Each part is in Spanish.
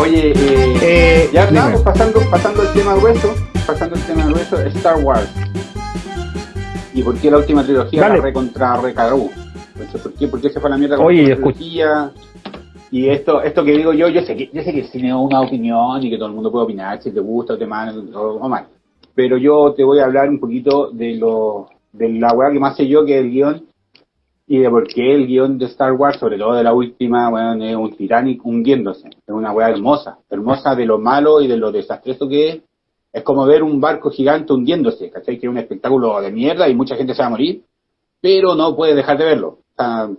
Oye, eh, eh, ya estamos pasando, pasando el tema grueso, pasando el tema grueso, Star Wars. ¿Y por qué la última trilogía la recontra recagó? ¿Por qué, ¿Por qué se fue a la mierda con Oye, la trilogía? Y esto, esto que digo yo, yo sé que, yo sé que tiene una opinión y que todo el mundo puede opinar si te gusta o te mal o, mal. Pero yo te voy a hablar un poquito de lo, de la weá que más sé yo que es el guion y de por qué el guion de Star Wars, sobre todo de la última, bueno, es un Titanic hundiéndose. Es una weá hermosa, hermosa de lo malo y de lo desastroso que es. Es como ver un barco gigante hundiéndose, ¿cachai? Que es un espectáculo de mierda y mucha gente se va a morir, pero no puedes dejar de verlo. O sea,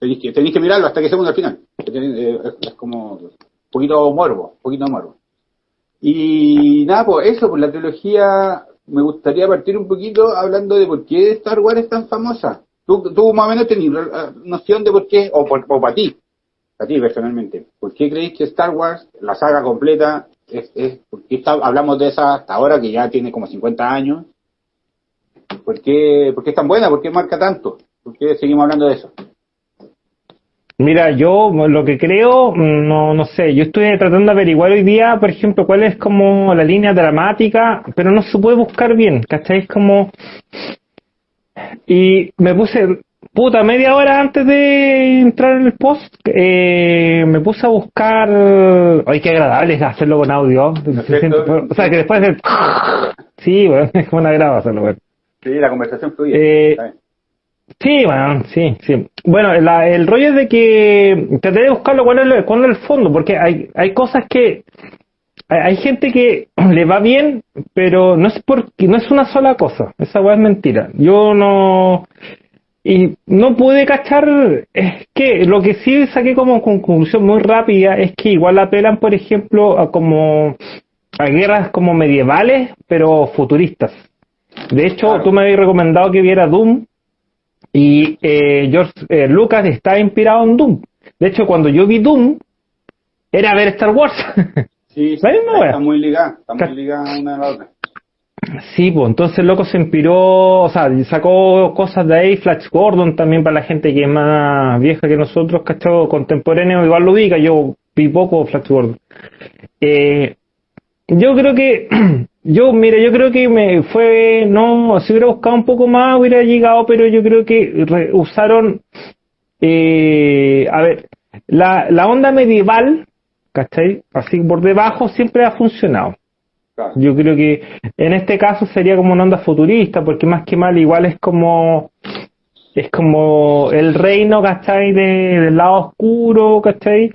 tenéis que, tenéis que mirarlo hasta que se al final. Es, como un poquito morbo, un poquito morbo. Y nada, pues eso, pues la trilogía, me gustaría partir un poquito hablando de por qué Star Wars es tan famosa. Tú, tú más o menos tenés noción de por qué, o, por, o para ti, para ti personalmente, ¿por qué creéis que Star Wars, la saga completa, es, es ¿por qué hablamos de esa hasta ahora que ya tiene como 50 años? ¿Por qué, ¿Por qué es tan buena? ¿Por qué marca tanto? ¿Por qué seguimos hablando de eso? Mira, yo lo que creo, no, no sé, yo estoy tratando de averiguar hoy día, por ejemplo, cuál es como la línea dramática, pero no se puede buscar bien, ¿cachai? como... Y me puse, puta, media hora antes de entrar en el post, eh, me puse a buscar... Ay, qué agradable es hacerlo con audio. o sea, que después de... Sí, bueno, es como una graba hacerlo, Sí, la conversación fluye. Eh, Sí, bueno, sí, sí. Bueno, el rollo es de que traté de buscarlo cuál es, el, cuál es el fondo, porque hay, hay cosas que hay, gente que le va bien, pero no es porque no es una sola cosa. Esa weá es mentira. Yo no y no pude cachar es que lo que sí saqué como conclusión muy rápida es que igual apelan, por ejemplo, a como a guerras como medievales, pero futuristas. De hecho, tú me habías recomendado que viera Doom y eh, George eh, Lucas está inspirado en Doom. De hecho, cuando yo vi Doom, era ver Star Wars. Sí, está muy ligada, está muy ligada una a la otra. Sí, pues entonces el loco se inspiró, o sea, sacó cosas de ahí, Flash Gordon también para la gente que es más vieja que nosotros, ¿cachado? Contemporáneo, igual lo ubica, yo vi poco Flash Gordon. Eh, yo creo que Yo, mire, yo creo que me fue, no, si hubiera buscado un poco más hubiera llegado, pero yo creo que usaron, eh, a ver, la, la onda medieval, ¿cachai? Así por debajo siempre ha funcionado. Yo creo que en este caso sería como una onda futurista, porque más que mal igual es como, es como el reino, ¿cachai? De, del lado oscuro, ¿cachai?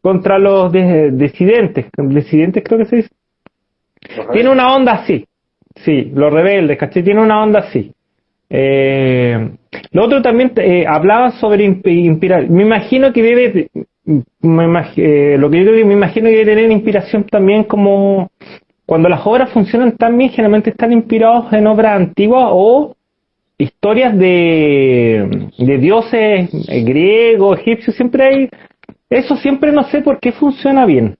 Contra los disidentes, disidentes creo que se dice. Tiene una onda así. Sí, los rebeldes, ¿cachai? Tiene una onda así. Eh, lo otro también eh, hablaba sobre inspirar. Me imagino que debe, me eh, lo que yo me imagino que tener inspiración también como cuando las obras funcionan tan bien, generalmente están inspirados en obras antiguas o historias de, de dioses griegos, egipcios, siempre hay, eso siempre no sé por qué funciona bien.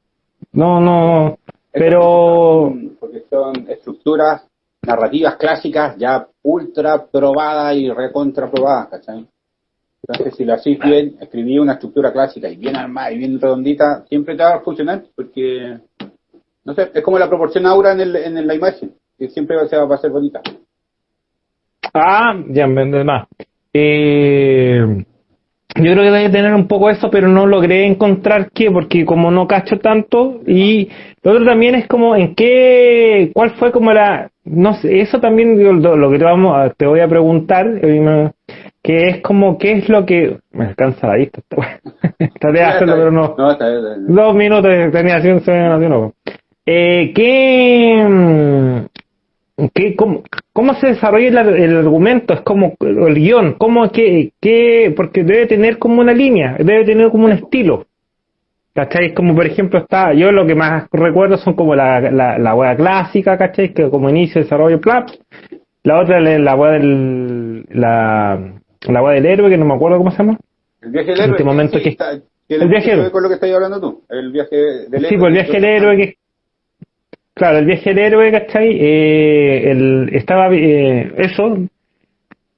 No, no, pero... Porque son estructuras narrativas clásicas ya ultra probadas y recontra probadas. Entonces, si lo hacéis bien, escribí una estructura clásica y bien armada y bien redondita, siempre te va a funcionar porque, no sé, es como la proporción aura en, el, en la imagen, que siempre va a, va a ser bonita. Ah, ya, más. Eh, yo creo que debe tener un poco eso, pero no logré encontrar qué, porque como no cacho tanto, y lo otro también es como en qué, cuál fue como la, no sé, eso también lo, lo que te vamos, te voy a preguntar, eh, que es como qué es lo que, me alcanza la vista, traté de hacerlo, pero no, dos minutos tenía así, no, eh, ¿qué, ¿Qué, cómo, cómo, se desarrolla el, argumento? Es como el guion, ¿cómo, qué, qué, porque debe tener como una línea, debe tener como un estilo. ¿Cachai? Como por ejemplo está, yo lo que más recuerdo son como la, la, la wea clásica, ¿cachai? Que como inicio, desarrollo, plap. La otra es la del, la, del héroe, que no me acuerdo cómo se llama. El viaje del héroe. En este momento que, el, viaje con lo que estás hablando tú. El viaje del héroe. Sí, pues el viaje del héroe que Claro, el viaje del héroe, ¿cachai? Eh, el, estaba, eh, eso,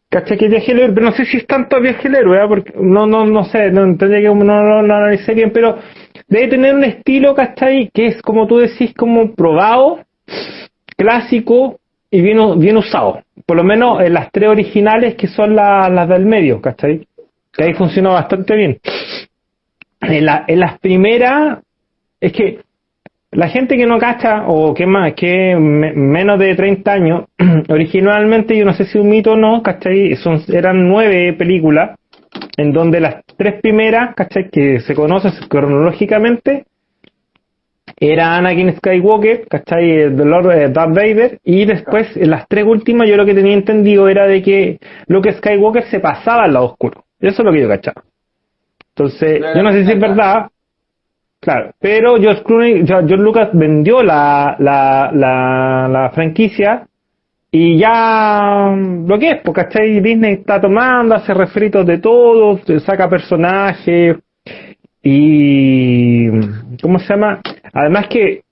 ¿Cachai? Que viaje el héroe, pero no sé si es tanto viaje el héroe, ¿eh? porque no, no, no sé, no tendría que no, no, no analicé bien, pero debe tener un estilo, ¿cachai? Que es como tú decís, como probado, clásico y bien, bien usado. Por lo menos en las tres originales que son las del medio, ¿cachai? Que ahí funciona bastante bien. En, la, en las primeras, es que la gente que no cacha, o que más, que menos de 30 años, originalmente, yo no sé si un mito o no, ¿cachai? Son, eran nueve películas, en donde las tres primeras, ¿cachai? Que se conocen cronológicamente, era Anakin Skywalker, ¿cachai? The Lord de Darth Vader, y después, en las tres últimas, yo lo que tenía entendido era de que Luke Skywalker se pasaba al lado oscuro. Eso es lo que yo cachaba. Entonces, yo no sé si es verdad, Claro, pero George Clooney, George Lucas vendió la, la, la, la franquicia y ya mm, lo que es, porque ¿cachai? Disney está tomando, hace refritos de todo, saca personajes y ¿cómo se llama? Además que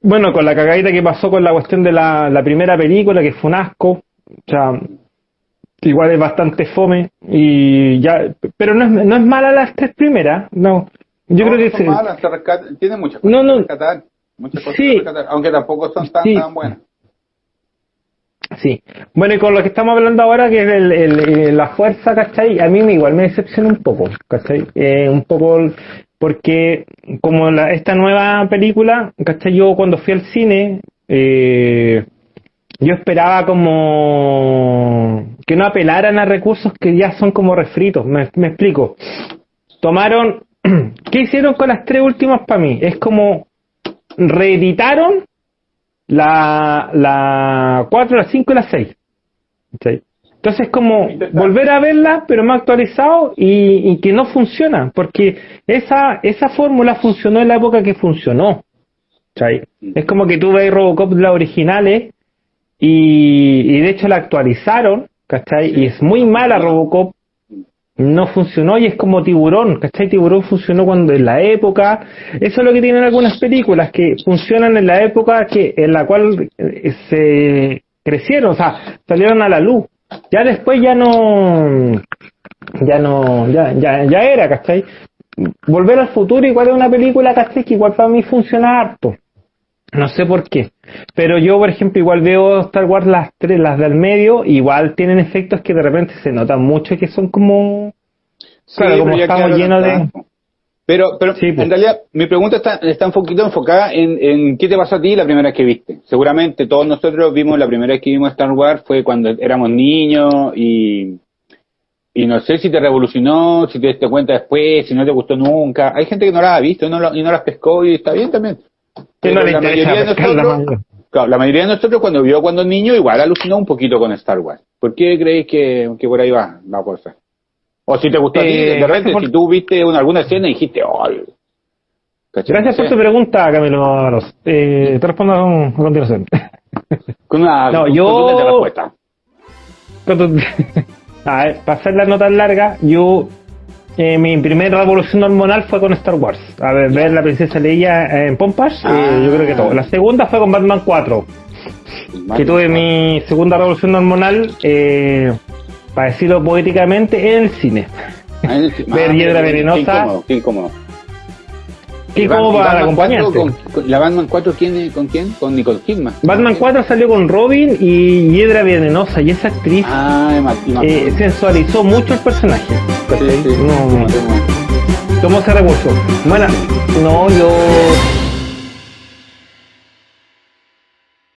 bueno, con la cagadita que pasó con la cuestión de la, la primera película, que fue un asco, o sea, igual es bastante fome y ya, pero no es, no es mala las tres primeras, no, yo creo que son malas, tiene muchas cosas no, no. rescatar, muchas cosas sí. rescatar, aunque tampoco son tan, sí. tan buenas. Sí. Bueno, y con lo que estamos hablando ahora, que es el, la fuerza, ¿cachai? A mí igual me decepciona un poco, ¿cachai? Eh, un poco porque como la, esta nueva película, ¿cachai? Yo cuando fui al cine, eh, yo esperaba como que no apelaran a recursos que ya son como refritos, me, me explico. Tomaron ¿Qué hicieron con las tres últimas para mí? Es como reeditaron la, la 4, la 5 y la 6. Entonces es como volver a verla, pero más actualizado y, y, que no funciona, porque esa, esa fórmula funcionó en la época que funcionó. ¿cachai? Es como que tú ves Robocop las originales y, y de hecho la actualizaron, ¿cachai? Y es muy mala Robocop no funcionó y es como tiburón, ¿cachai? Tiburón funcionó cuando en la época, eso es lo que tienen algunas películas, que funcionan en la época que en la cual eh, se crecieron, o sea, salieron a la luz. Ya después ya no, ya no, ya, ya, ya era, ¿cachai? Volver al futuro igual es una película, ¿cachai? Que igual para mí funciona harto. No sé por qué. Pero yo, por ejemplo, igual veo Star Wars las tres, las del medio, igual tienen efectos que de repente se notan mucho y que son como. Sí, claro, como estamos llenos de. Pero, pero sí, pues. en realidad mi pregunta está, está un poquito enfocada en, en qué te pasó a ti la primera vez que viste. Seguramente todos nosotros vimos la primera vez que vimos Star Wars fue cuando éramos niños y, y no sé si te revolucionó, si te diste cuenta después, si no te gustó nunca. Hay gente que no la ha visto y no, lo, y no las pescó y está bien también. Pero la, mayoría de nosotros, claro, la mayoría de nosotros cuando vio cuando niño igual alucinó un poquito con Star Wars. ¿Por qué creéis que, que por ahí va la cosa? O si te gustó a ti, de Eh, repente, si tú viste una, alguna escena y dijiste. ¿Cachai? Gracias por tu pregunta, Camilo. Eh, te respondo a continuación. Con una No, con yo- respuesta. Cuando- A ver, para hacer la nota larga, yo eh, mi primera revolución hormonal fue con Star Wars. A ver, ver la princesa Leia en Pompas, eh, Ah. yo creo que todo. La segunda fue con Batman 4, que tuve mi segunda revolución hormonal, eh, para decirlo poéticamente, en el cine. Ah, en el- ver ah, Hiedra Venenosa. incómodo, qué incómodo. ¿Qué y para Batman 4 acompañarte? con- con- ¿La Batman 4 quién, con quién? Con Nicole Kidman. Batman 4 salió con Robin y Hiedra Venenosa, y esa actriz Ah, eh, sensualizó mucho el personaje. No, sí, sí. ¿Cómo se revolucionó? Bueno, no, yo